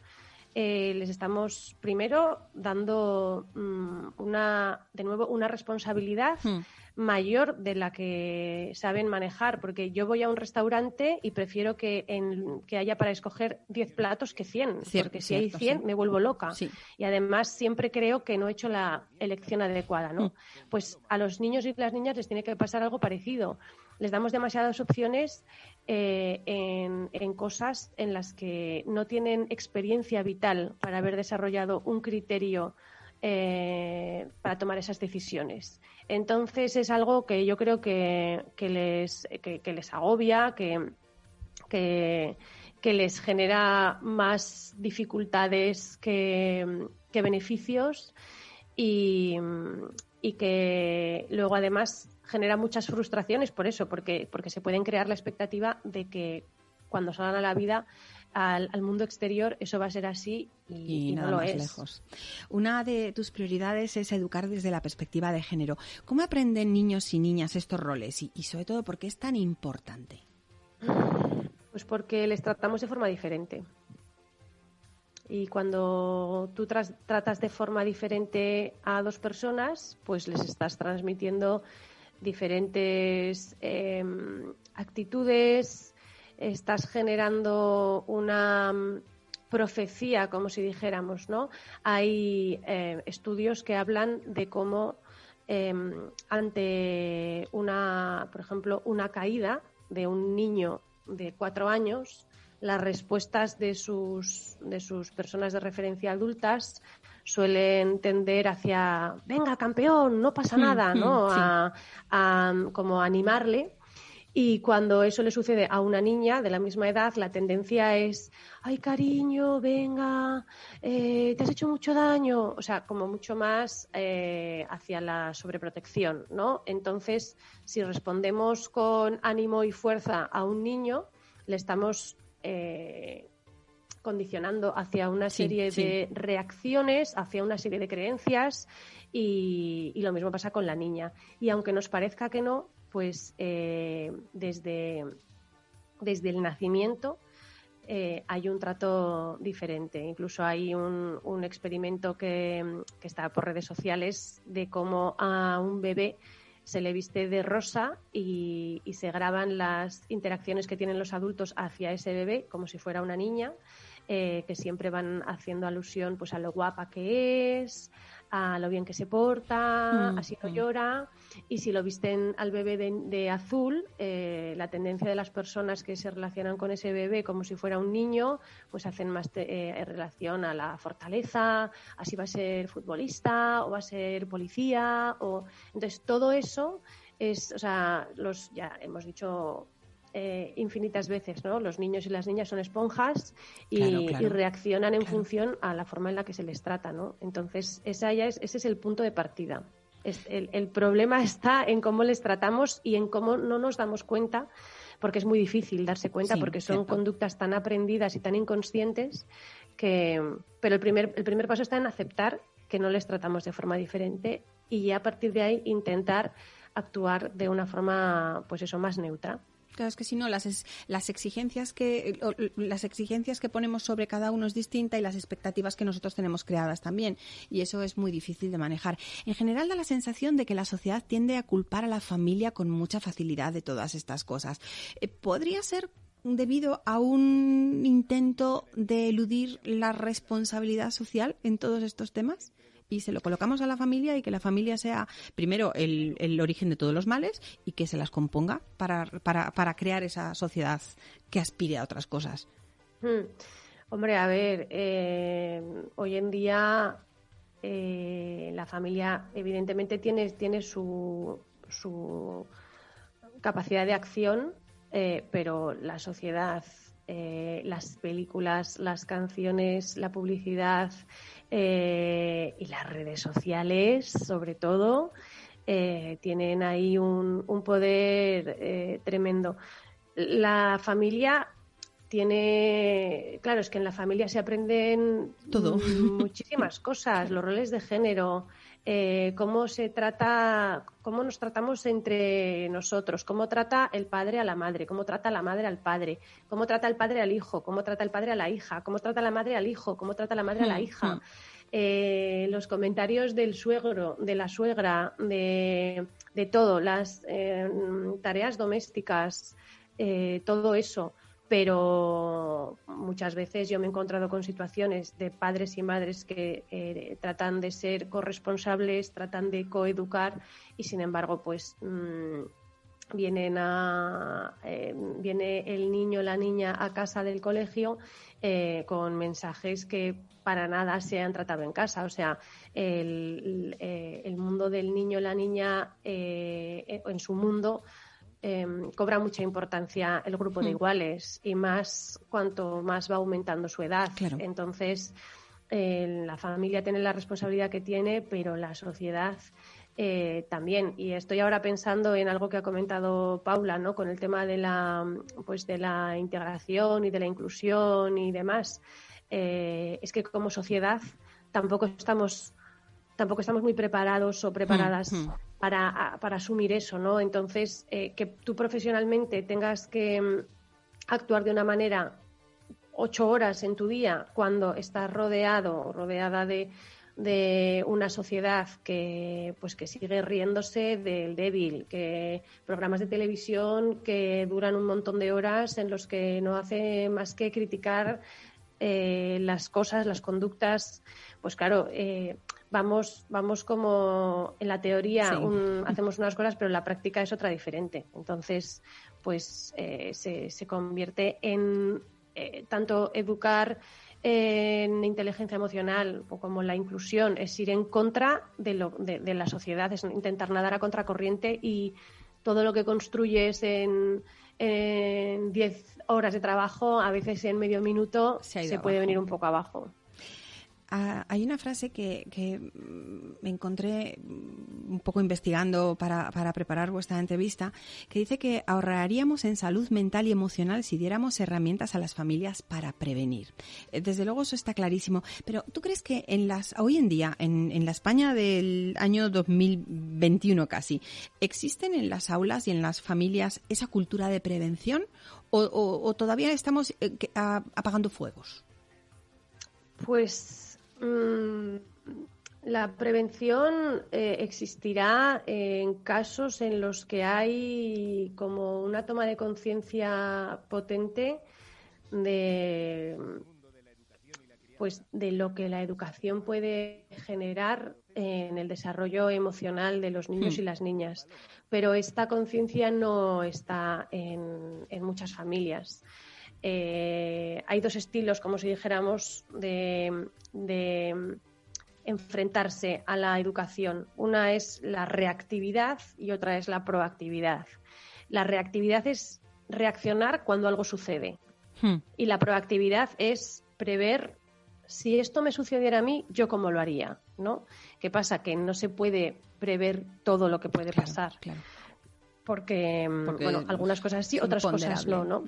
eh, les estamos primero dando mm, una, de nuevo, una responsabilidad hmm. mayor de la que saben manejar, porque yo voy a un restaurante y prefiero que, en, que haya para escoger 10 platos que 100, porque si hay 100 me vuelvo loca. Y además siempre creo que no he hecho la elección adecuada, ¿no? Hmm. Pues a los niños y las niñas les tiene que pasar algo parecido les damos demasiadas opciones eh, en, cosas en las que no tienen experiencia vital para haber desarrollado un criterio eh, para tomar esas decisiones. Entonces es algo que yo creo que, les, les agobia, que, que, les genera más dificultades que, beneficios y, y que luego además genera muchas frustraciones por eso, porque, porque se pueden crear la expectativa de que cuando salgan a la vida al, mundo exterior eso va a ser así y, nada no lo más es. lejos. Una de tus prioridades es educar desde la perspectiva de género. ¿Cómo aprenden niños y niñas estos roles y, y sobre todo por qué es tan importante? Pues porque les tratamos de forma diferente. Y cuando tú tratas de forma diferente a dos personas, pues les estás transmitiendo diferentes em, actitudes, estás generando una mm, profecía, como si dijéramos, ¿no? Hay eh, estudios que hablan de cómo em, ante una, por ejemplo, una caída de un niño de cuatro años, las respuestas de sus, de sus personas de referencia adultas suelen tender hacia, venga, campeón, no pasa hmm, nada, ¿no? Hmm, a, como animarle. Y cuando eso le sucede a una niña de la misma edad, la tendencia es, ay cariño, venga, eh, te has hecho mucho daño, o sea, como mucho más eh, hacia la sobreprotección, ¿no? Entonces, si respondemos con ánimo y fuerza a un niño, le estamos eh, condicionando hacia una serie de reacciones, hacia una serie de creencias y, lo mismo pasa con la niña. Y aunque nos parezca que no, pues eh, desde, desde el nacimiento eh, hay un trato diferente. Incluso hay un, un experimento que, que, está por redes sociales de cómo a un bebé se le viste de rosa y, se graban las interacciones que tienen los adultos hacia ese bebé como si fuera una niña, eh, que siempre van haciendo alusión pues a lo guapa que es, a lo bien que se porta, mm, así no mm. llora. Y si lo visten al bebé de, azul, eh, la tendencia de las personas que se relacionan con ese bebé como si fuera un niño, pues hacen más eh, en relación a la fortaleza, así va a ser futbolista o va a ser policía. o Entonces, todo eso es, o sea, los, ya hemos dicho eh, infinitas veces, ¿no? Los niños y las niñas son esponjas y, reaccionan en función a la forma en la que se les trata, ¿no? Entonces, esa ya es, ese es el punto de partida. el, problema está en cómo les tratamos y en cómo no nos damos cuenta, porque es muy difícil darse cuenta, porque son conductas tan aprendidas y tan inconscientes que... Pero el primer, el primer paso está en aceptar que no les tratamos de forma diferente y ya a partir de ahí intentar actuar de una forma, pues eso, más neutra. Claro, es que si no, las, las, exigencias que, las exigencias que ponemos sobre cada uno es distinta y las expectativas que nosotros tenemos creadas también. Y eso es muy difícil de manejar. En general da la sensación de que la sociedad tiende a culpar a la familia con mucha facilidad de todas estas cosas. Eh, ¿Podría ser debido a un intento de eludir la responsabilidad social en todos estos temas? Y se lo colocamos a la familia y que la familia sea primero el, el origen de todos los males y que se las componga para, para, para crear esa sociedad que aspire a otras cosas. Hmm. Hombre, a ver, eh, hoy en día eh, la familia evidentemente tiene, tiene su, su capacidad de acción, eh, pero la sociedad, las películas, las canciones, la publicidad, eh, y las redes sociales, sobre todo, eh, tienen ahí un, poder eh, tremendo. La familia tiene, claro, es que en la familia se aprenden todo muchísimas cosas, los roles de género, cómo se trata, cómo nos tratamos entre nosotros, cómo trata el padre a la madre, cómo trata la madre al padre, cómo trata el padre al hijo, cómo trata el padre a la hija, cómo trata la madre al hijo, cómo trata la madre a la hija. Eh, los comentarios del suegro, de la suegra, de, todo, las eh, tareas domésticas, eh, todo eso. Pero muchas veces yo me he encontrado con situaciones de padres y madres que tratan de ser corresponsables, tratan de coeducar y sin embargo, pues mm, vienen a, viene el niño la niña a casa del colegio con mensajes que para nada se han tratado en casa. O sea, el, eh, mundo del niño, la niña, eh, en su mundo em, cobra mucha importancia el grupo de hmm. iguales y más cuanto más va aumentando su edad. Entonces, la familia tiene la responsabilidad que tiene, pero la sociedad eh, también. Y estoy ahora pensando en algo que ha comentado Paula, ¿no? Con el tema de la, pues de la integración y de la inclusión y demás. Eh, es que como sociedad tampoco estamos tampoco estamos muy preparados o preparadas mm, mm. Para, para, asumir eso, ¿no? Entonces, eh, que tú profesionalmente tengas que mm, actuar de una manera ocho horas en tu día cuando estás rodeado o rodeada de, de una sociedad que pues que sigue riéndose del débil, que programas de televisión que duran un montón de horas en los que no hace más que criticar eh, las cosas, las conductas, pues claro, eh, vamos, vamos como en la teoría hacemos unas cosas, pero en la práctica es otra diferente. Entonces, pues eh, se, se, convierte en tanto educar en inteligencia emocional o como la inclusión es ir en contra de, lo, de, la sociedad, es intentar nadar a contracorriente y todo lo que construyes en 10 horas de trabajo, a veces en medio minuto, se, puede venir un poco abajo. Ah, hay una frase que, me encontré un poco investigando para, preparar vuestra entrevista, que dice que ahorraríamos en salud mental y emocional si diéramos herramientas a las familias para prevenir. Eh, desde luego eso está clarísimo. Pero ¿tú crees que en las, hoy en día, en, la España del año 2021 casi, existen en las aulas y en las familias esa cultura de prevención o, todavía estamos eh, apagando fuegos? Pues Mm, la prevención eh, existirá en casos en los que hay como una toma de conciencia potente de pues de lo que la educación puede generar en el desarrollo emocional de los niños y hmm. las niñas. Pero esta conciencia no está en, en muchas familias. Eh, hay dos estilos, como si dijéramos, de, enfrentarse a la educación. Una es la reactividad y otra es la proactividad. La reactividad es reaccionar cuando algo sucede. Hmm. Y la proactividad es prever si esto me sucediera a mí, yo cómo lo haría, ¿no? ¿Qué pasa? Que no se puede prever todo lo que puede pasar. Porque, bueno, algunas cosas sí, otras cosas no, ¿no?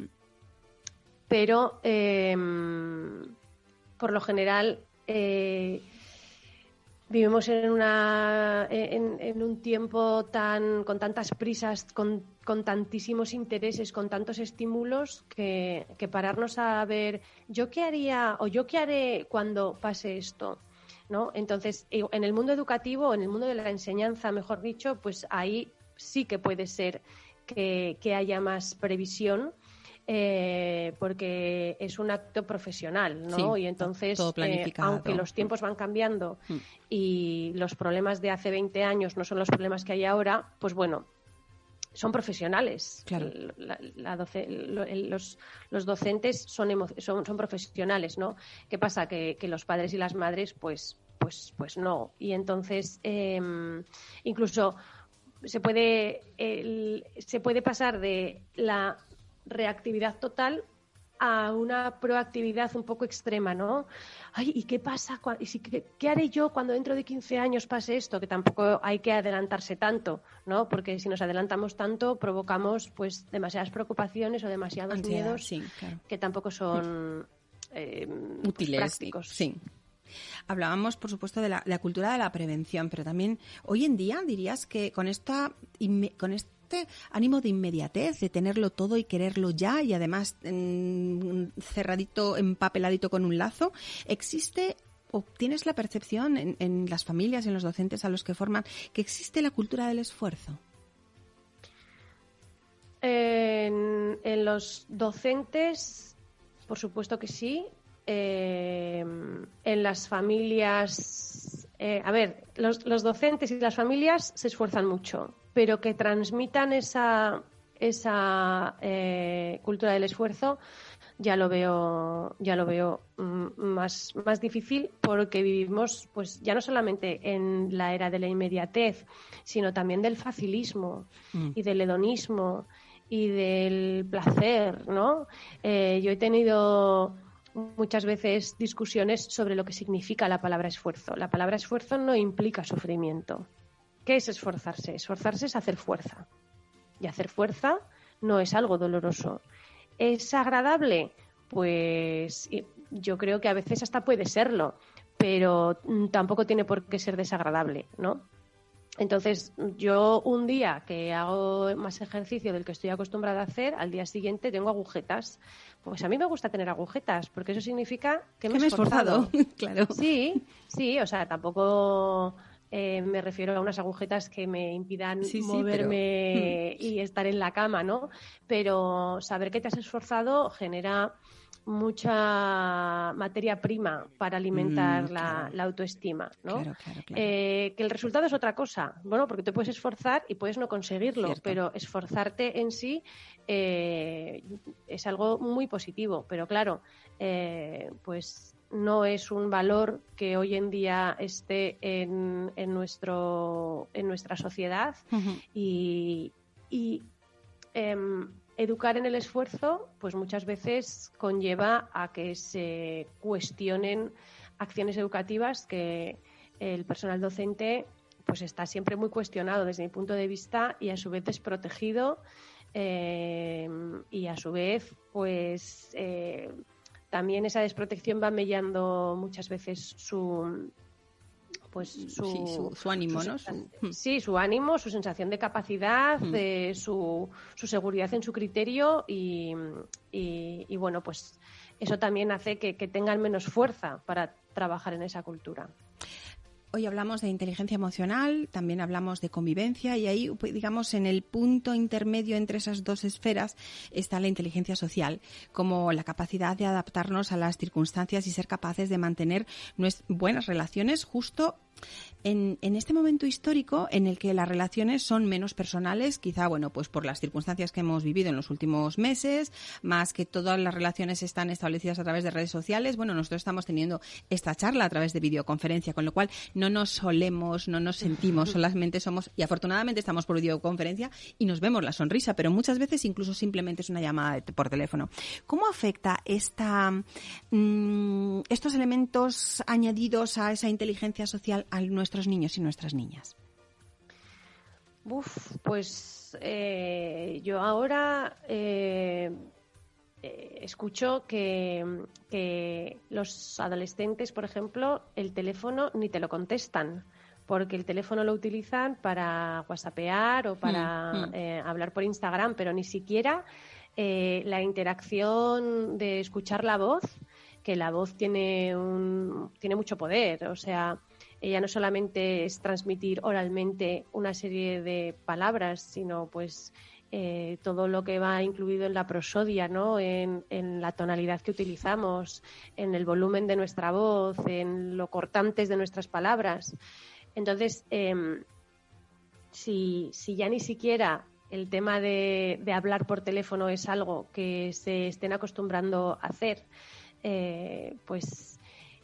Pero em, por lo general eh, vivimos en, una, en, un tiempo tan con tantas prisas, con, tantísimos intereses, con tantos estímulos, que, pararnos a ver yo qué haría o yo qué haré cuando pase esto. ¿no? Entonces, en el mundo educativo, en el mundo de la enseñanza, mejor dicho, pues ahí sí que puede ser que, que haya más previsión eh, porque es un acto profesional, ¿no? y entonces, eh, aunque los tiempos van cambiando mm. y los problemas de hace 20 años no son los problemas que hay ahora, pues bueno, son profesionales. los, los, docentes son, son, son, profesionales, ¿no? ¿Qué pasa? Que, que, los padres y las madres, pues, pues, pues no. Y entonces, em, incluso se puede, se puede pasar de la reactividad total a una proactividad un poco extrema, ¿no? Ay, ¿y qué pasa? ¿Y si, qué, haré yo cuando dentro de 15 años pase esto? Que tampoco hay que adelantarse tanto, ¿no? Porque si nos adelantamos tanto, provocamos pues demasiadas preocupaciones o demasiados miedos que tampoco son eh, pues, útiles. prácticos. Sí. Hablábamos, por supuesto, de la, cultura de la prevención, pero también hoy en día dirías que con esta, con esta este ánimo de inmediatez, de tenerlo todo y quererlo ya y además cerradito, empapeladito con un lazo, existe o tienes la percepción en, las familias, en los docentes a los que forman, que existe la cultura del esfuerzo? En, los docentes, por supuesto que sí. Eh, en las familias, eh, a ver, los, docentes y las familias se esfuerzan mucho pero que transmitan esa, esa eh, cultura del esfuerzo, ya lo veo, ya lo veo mm, más, más difícil porque vivimos, pues, ya no solamente en la era de la inmediatez, sino también del facilismo mm. y del hedonismo y del placer, ¿no? Eh, yo he tenido muchas veces discusiones sobre lo que significa la palabra esfuerzo. La palabra esfuerzo no implica sufrimiento. ¿Qué es esforzarse? Esforzarse es hacer fuerza. Y hacer fuerza no es algo doloroso. ¿Es agradable? Pues yo creo que a veces hasta puede serlo, pero mm, tampoco tiene por qué ser desagradable, ¿no? Entonces, yo un día que hago más ejercicio del que estoy acostumbrada a hacer, al día siguiente tengo agujetas. Pues a mí me gusta tener agujetas, porque eso significa que me, he esforzado. claro. Sí, sí, o sea, tampoco eh, me refiero a unas agujetas que me impidan moverme y estar en la cama, ¿no? Pero saber que te has esforzado genera mucha materia prima para alimentar mm, la, autoestima, ¿no? Eh, que el resultado es otra cosa, bueno, porque te puedes esforzar y puedes no conseguirlo, pero esforzarte en sí eh, es algo muy positivo, pero claro, eh, pues no es un valor que hoy en día esté en, en nuestro en nuestra sociedad. Y, y em, educar en el esfuerzo, pues muchas veces conlleva a que se cuestionen acciones educativas que el personal docente pues está siempre muy cuestionado desde mi punto de vista y a su vez desprotegido eh, y a su vez pues eh, también esa desprotección va mellando muchas veces su, pues su, su, ánimo, ¿no? Hmm. sí, su ánimo, su sensación de capacidad, su, su, seguridad en su criterio y, y, bueno, pues eso también hace que, que tengan menos fuerza para trabajar en esa cultura. Hoy hablamos de inteligencia emocional, también hablamos de convivencia y ahí, pues, digamos, en el punto intermedio entre esas dos esferas está la inteligencia social, como la capacidad de adaptarnos a las circunstancias y ser capaces de mantener buenas relaciones justo en, este momento histórico en el que las relaciones son menos personales, quizá, bueno, pues por las circunstancias que hemos vivido en los últimos meses, más que todas las relaciones están establecidas a través de redes sociales, bueno, nosotros estamos teniendo esta charla a través de videoconferencia, con lo cual no nos solemos, no nos sentimos, solamente somos, y afortunadamente estamos por videoconferencia y nos vemos la sonrisa, pero muchas veces incluso simplemente es una llamada por teléfono. ¿Cómo afecta esta, mm, estos elementos añadidos a esa inteligencia social a nuestros niños y nuestras niñas? Uf, pues eh, yo ahora eh, eh, escucho que, que, los adolescentes, por ejemplo, el teléfono ni te lo contestan, porque el teléfono lo utilizan para whatsappear o para mm, mm. hablar por Instagram, pero ni siquiera la interacción de escuchar la voz, que la voz tiene, un, tiene mucho poder, o sea, ella no solamente es transmitir oralmente una serie de palabras, sino pues eh, todo lo que va incluido en la prosodia, ¿no? En, la tonalidad que utilizamos, en el volumen de nuestra voz, en lo cortantes de nuestras palabras. Entonces, em, si, ya ni siquiera el tema de, hablar por teléfono es algo que se estén acostumbrando a hacer, eh, pues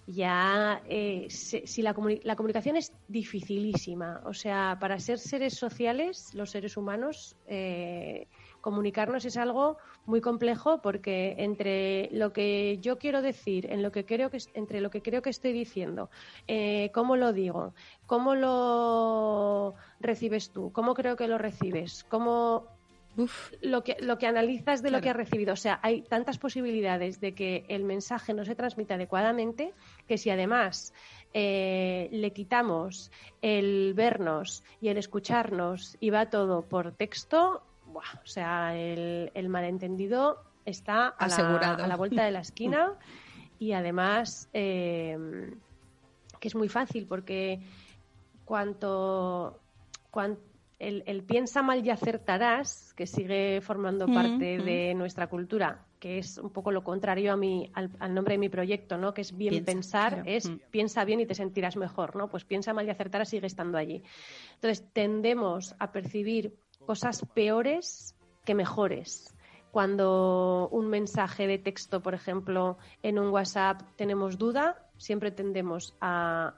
ya eh, si la, la, comunicación es dificilísima, o sea, para ser seres sociales, los seres humanos, eh, comunicarnos es algo muy complejo porque entre lo que yo quiero decir, en lo que creo que entre lo que creo que estoy diciendo, eh, cómo lo digo, cómo lo recibes tú, cómo creo que lo recibes, cómo lo que, lo que analizas de lo que has recibido. O sea, hay tantas posibilidades de que el mensaje no se transmita adecuadamente que si además eh, le quitamos el vernos y el escucharnos y va todo por texto, o sea, el, el malentendido está a la, a la, vuelta de la esquina. Y además eh, que es muy fácil porque cuanto, cuanto el, piensa mal y acertarás, que sigue formando parte de nuestra cultura, que es un poco lo contrario a mi, al, nombre de mi proyecto, ¿no? Que es bien pensar, es piensa bien y te sentirás mejor, ¿no? Pues piensa mal y acertarás sigue estando allí. Entonces, tendemos a percibir cosas peores que mejores. Cuando un mensaje de texto, por ejemplo, en un WhatsApp tenemos duda, siempre tendemos a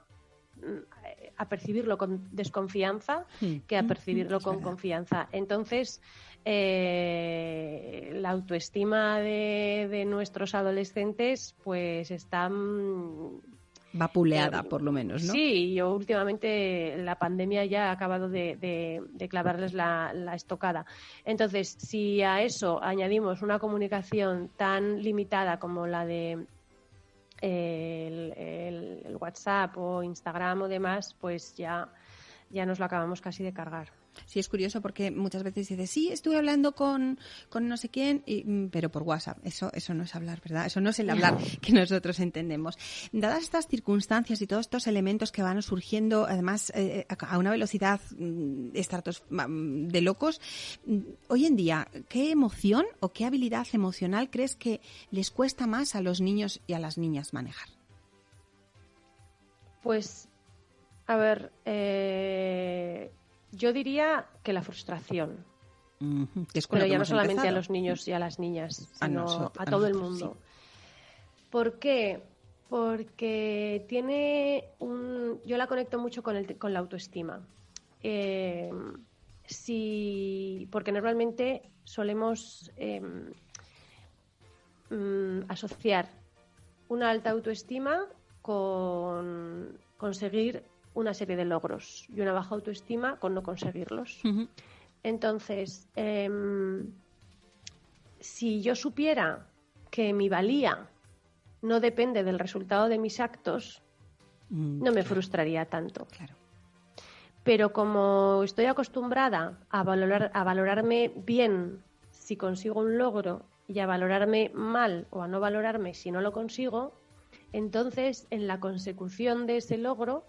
a percibirlo con desconfianza que a percibirlo con confianza. Entonces, eh, la autoestima de, nuestros adolescentes pues está Vapuleada, por lo menos, ¿no? Sí, yo últimamente la pandemia ya ha acabado de, de, clavarles la, estocada. Entonces, si a eso añadimos una comunicación tan limitada como la de el, WhatsApp o Instagram o demás, pues ya, ya nos lo acabamos casi de cargar. Sí, es curioso porque muchas veces dices, sí, estuve hablando con, no sé quién, mm, pero por WhatsApp. Eso, eso no es hablar, ¿verdad? Eso no es el hablar que nosotros entendemos. Dadas estas circunstancias y todos estos elementos que van surgiendo, además, eh, a una velocidad mm, mm, de locos, hoy en día, ¿qué emoción o qué habilidad emocional crees que les cuesta más a los niños y a las niñas manejar? Pues, a ver, eh, yo diría que la frustración. Pero ya no solamente a los niños y a las niñas, sino a, todo el mundo. ¿Por qué? Porque tiene un... Yo la conecto mucho con, el, con la autoestima. Eh, Porque normalmente solemos em, mm, asociar una alta autoestima con conseguir una serie de logros y una baja autoestima con no conseguirlos. Entonces, em, si yo supiera que mi valía no depende del resultado de mis actos, mm, no me frustraría tanto. Claro. Pero como estoy acostumbrada a, valorar, a valorarme bien si consigo un logro y a valorarme mal o a no valorarme si no lo consigo, entonces en la consecución de ese logro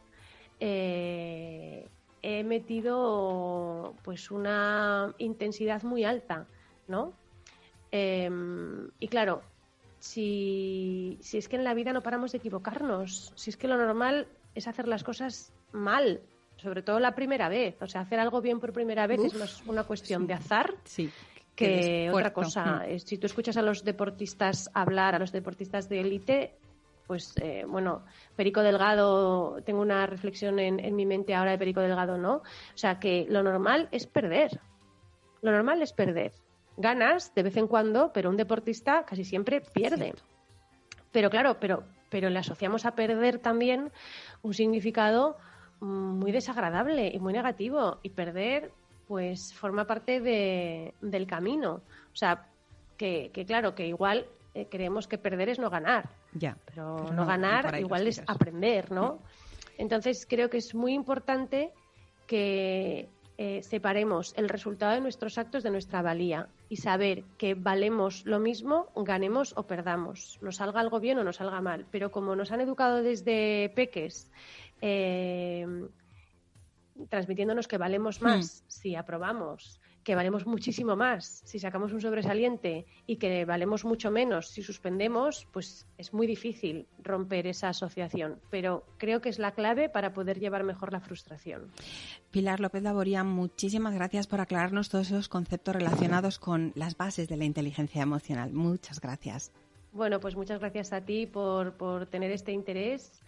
eh, he metido pues una intensidad muy alta, ¿no? Em, y claro, si, si es que en la vida no paramos de equivocarnos, si es que lo normal es hacer las cosas mal, sobre todo la primera vez, o sea, hacer algo bien por primera vez es más una cuestión de azar sí, que otra cosa. Mm. Si tú escuchas a los deportistas hablar, a los deportistas de élite, pues eh, bueno, Perico Delgado, tengo una reflexión en, mi mente ahora de Perico Delgado, ¿no? O sea, que lo normal es perder. Lo normal es perder. Ganas de vez en cuando, pero un deportista casi siempre pierde. Pero claro, pero, pero le asociamos a perder también un significado muy desagradable y muy negativo. Y perder, pues, forma parte de, del camino. O sea, que, que claro, que igual eh, creemos que perder es no ganar. Ya. Pero, no, ganar igual es aprender, ¿no? Entonces creo que es muy importante que eh, separemos el resultado de nuestros actos de nuestra valía y saber que valemos lo mismo, ganemos o perdamos, nos salga algo bien o nos salga mal. Pero como nos han educado desde peques, eh, transmitiéndonos que valemos más hmm. si aprobamos, que valemos muchísimo más si sacamos un sobresaliente y que valemos mucho menos si suspendemos, pues es muy difícil romper esa asociación. Pero creo que es la clave para poder llevar mejor la frustración. Pilar López Laboría, muchísimas gracias por aclararnos todos esos conceptos relacionados con las bases de la inteligencia emocional. Muchas gracias. Bueno, pues muchas gracias a ti por, por tener este interés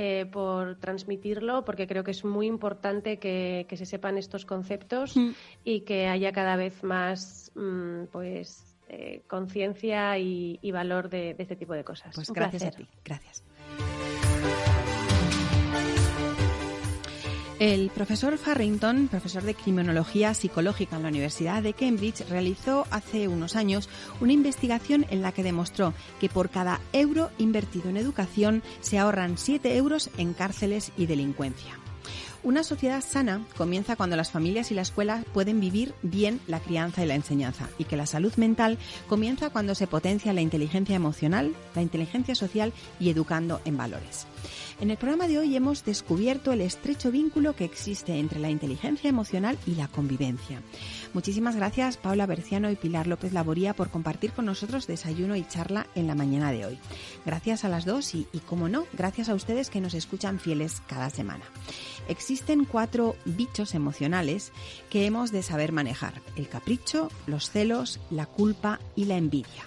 eh, por transmitirlo, porque creo que es muy importante que, se sepan estos conceptos mm. y que haya cada vez más mm, pues eh, conciencia y, valor de, este tipo de cosas. Pues gracias a ti. Gracias. El profesor Farrington, profesor de criminología psicológica en la Universidad de Cambridge, realizó hace unos años una investigación en la que demostró que por cada euro invertido en educación se ahorran 7 euros en cárceles y delincuencia. Una sociedad sana comienza cuando las familias y la escuela pueden vivir bien la crianza y la enseñanza y que la salud mental comienza cuando se potencia la inteligencia emocional, la inteligencia social y educando en valores. En el programa de hoy hemos descubierto el estrecho vínculo que existe entre la inteligencia emocional y la convivencia. Muchísimas gracias Paula Berciano y Pilar López Laboría por compartir con nosotros desayuno y charla en la mañana de hoy. Gracias a las dos y, y como no, gracias a ustedes que nos escuchan fieles cada semana. Existen cuatro bichos emocionales que hemos de saber manejar. El capricho, los celos, la culpa y la envidia.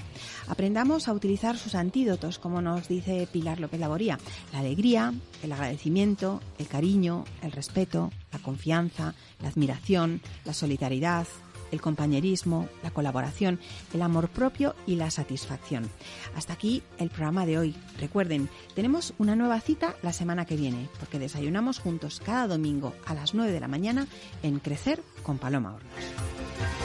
Aprendamos a utilizar sus antídotos, como nos dice Pilar López Laboría. La alegría, el agradecimiento, el cariño, el respeto, la confianza, la admiración, la solidaridad, el compañerismo, la colaboración, el amor propio y la satisfacción. Hasta aquí el programa de hoy. Recuerden, tenemos una nueva cita la semana que viene, porque desayunamos juntos cada domingo a las 9 de la mañana en Crecer con Paloma Hornos.